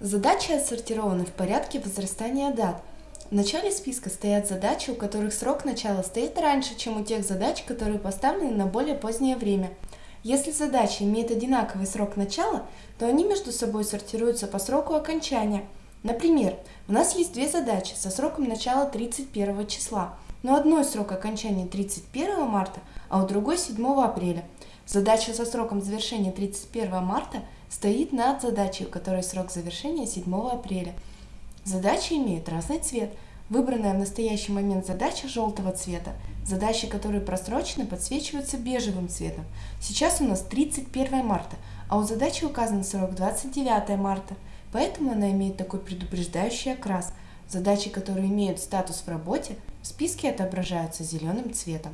Задачи отсортированы в порядке возрастания дат. В начале списка стоят задачи, у которых срок начала стоит раньше, чем у тех задач, которые поставлены на более позднее время. Если задача имеет одинаковый срок начала, то они между собой сортируются по сроку окончания. Например, у нас есть две задачи со сроком начала 31 числа, но одной срок окончания 31 марта, а у другой 7 апреля. Задача со сроком завершения 31 марта стоит над задачей, у которой срок завершения 7 апреля. Задачи имеют разный цвет. Выбранная в настоящий момент задача желтого цвета. Задачи, которые просрочены, подсвечиваются бежевым цветом. Сейчас у нас 31 марта, а у задачи указан срок 29 марта, поэтому она имеет такой предупреждающий окрас. Задачи, которые имеют статус в работе, в списке отображаются зеленым цветом.